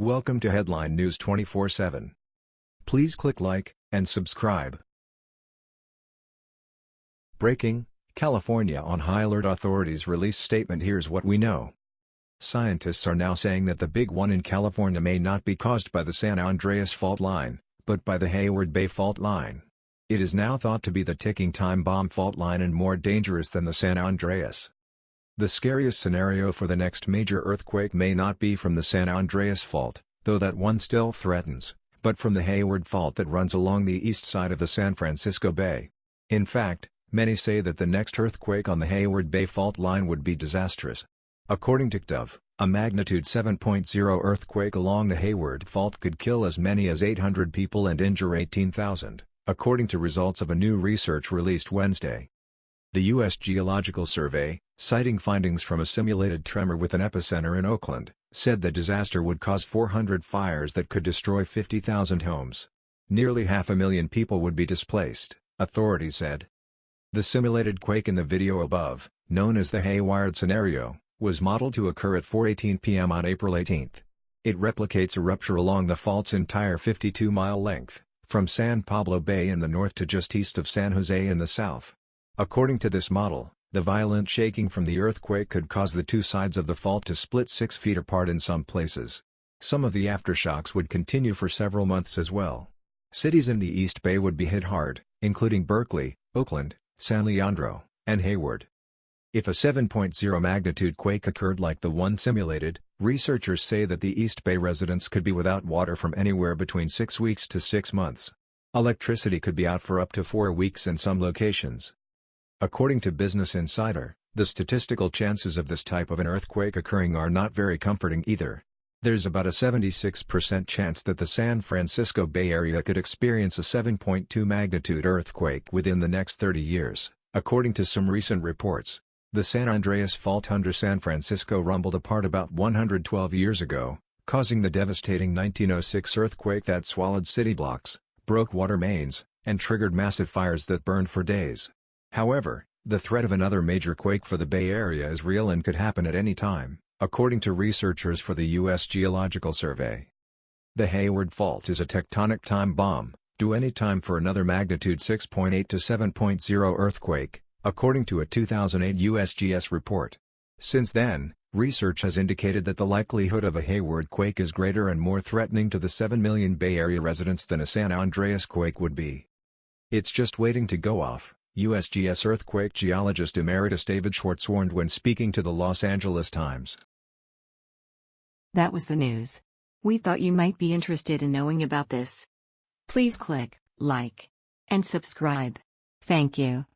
Welcome to Headline News 24/7. Please click like and subscribe. Breaking: California on high alert authorities release statement Here's what we know. Scientists are now saying that the big one in California may not be caused by the San Andreas fault line, but by the Hayward Bay fault line. It is now thought to be the ticking time bomb fault line and more dangerous than the San Andreas. The scariest scenario for the next major earthquake may not be from the San Andreas fault, though that one still threatens, but from the Hayward fault that runs along the east side of the San Francisco Bay. In fact, many say that the next earthquake on the Hayward Bay fault line would be disastrous. According to KTVU, a magnitude 7.0 earthquake along the Hayward Fault could kill as many as 800 people and injure 18,000, according to results of a new research released Wednesday. The U.S. Geological Survey, citing findings from a simulated tremor with an epicenter in Oakland, said the disaster would cause 400 fires that could destroy 50,000 homes. Nearly half a million people would be displaced, authorities said. The simulated quake in the video above, known as the Hayward scenario, was modeled to occur at 4.18 p.m. on April 18. It replicates a rupture along the fault's entire 52-mile length, from San Pablo Bay in the north to just east of San Jose in the south. According to this model, the violent shaking from the earthquake could cause the two sides of the fault to split 6 feet apart in some places. Some of the aftershocks would continue for several months as well. Cities in the East Bay would be hit hard, including Berkeley, Oakland, San Leandro, and Hayward. If a 7.0 magnitude quake occurred like the one simulated, researchers say that the East Bay residents could be without water from anywhere between 6 weeks to 6 months. Electricity could be out for up to 4 weeks in some locations. According to Business Insider, the statistical chances of this type of an earthquake occurring are not very comforting either. There's about a 76% chance that the San Francisco Bay Area could experience a 7.2 magnitude earthquake within the next 30 years, according to some recent reports. The San Andreas Fault under San Francisco rumbled apart about 112 years ago, causing the devastating 1906 earthquake that swallowed city blocks, broke water mains, and triggered massive fires that burned for days. However, the threat of another major quake for the Bay Area is real and could happen at any time, according to researchers for the U.S. Geological Survey. The Hayward Fault is a tectonic time bomb, due any time for another magnitude 6.8 to 7.0 earthquake, according to a 2008 USGS report. Since then, research has indicated that the likelihood of a Hayward quake is greater and more threatening to the 7 million Bay Area residents than a San Andreas quake would be. It's just waiting to go off, USGS earthquake geologist emeritus David Schwartz warned when speaking to the Los Angeles Times. That was the news. We thought you might be interested in knowing about this. Please click like and subscribe. Thank you.